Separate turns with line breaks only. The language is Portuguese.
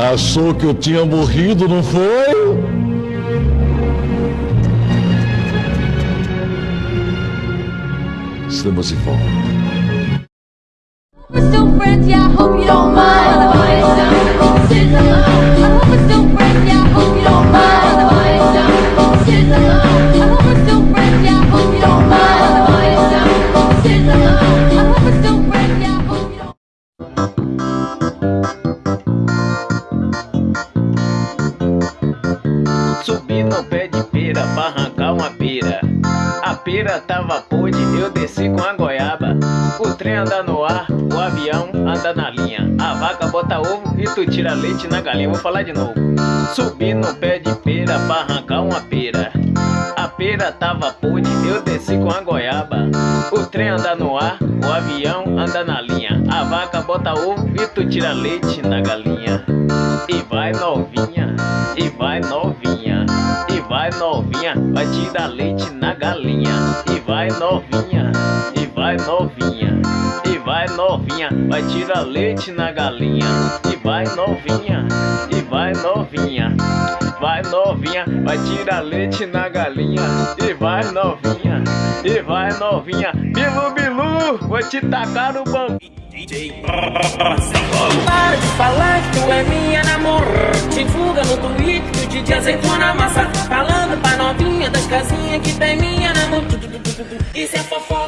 Achou que eu tinha morrido, não foi? Estamos de volta.
No pé de pera pra arrancar uma pera. A pera tava podre, eu desci com a goiaba. O trem anda no ar, o avião anda na linha. A vaca bota ovo e tu tira leite na galinha. Vou falar de novo. Subi no pé de pera pra arrancar uma pera. A pera tava podre, eu desci com a goiaba. O trem anda no ar, o avião anda na linha. A vaca bota ovo e tu tira leite na galinha. E novinha, vai tirar leite na galinha. E vai novinha, e vai novinha, e vai novinha, vai tirar leite na galinha. E vai novinha, e vai novinha, vai novinha, vai tirar leite na galinha. E vai novinha, e vai novinha, bilu bilu, vou te tacar no bambu.
Para de falar que tu é minha Twitter que o DJ aceitou na massa Falando pra novinha das casinhas que tem minha namorada Isso é fofoca